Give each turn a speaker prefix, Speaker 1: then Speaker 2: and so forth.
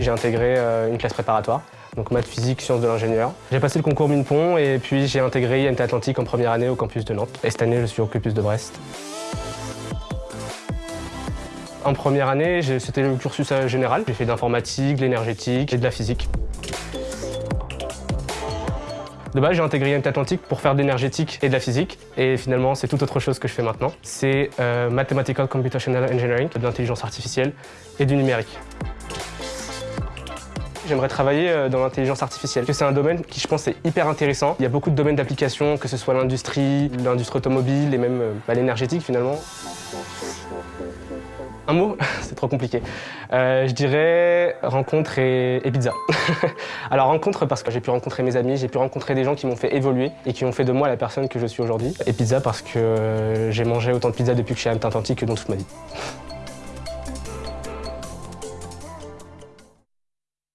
Speaker 1: J'ai intégré euh, une classe préparatoire, donc maths, physique, sciences de l'ingénieur. J'ai passé le concours Minepont et puis j'ai intégré IMT Atlantique en première année au campus de Nantes. Et cette année, je suis au campus de Brest. En première année, c'était le cursus euh, général. J'ai fait d'informatique, de l'énergétique et de la physique. De base, j'ai intégré IMT Atlantique pour faire de l'énergétique et de la physique. Et finalement, c'est tout autre chose que je fais maintenant. C'est euh, Mathematical Computational Engineering, de l'intelligence artificielle et du numérique. J'aimerais travailler euh, dans l'intelligence artificielle. C'est un domaine qui, je pense, est hyper intéressant. Il y a beaucoup de domaines d'application, que ce soit l'industrie, l'industrie automobile et même bah, l'énergétique finalement. Un mot C'est trop compliqué. Euh, je dirais rencontre et, pizza. Alors rencontre parce que j'ai pu rencontrer mes amis, j'ai pu rencontrer des gens qui m'ont fait évoluer et qui ont fait de moi la personne que je suis aujourd'hui. Et pizza parce que j'ai mangé autant de pizza depuis que je suis à que dans toute ma vie.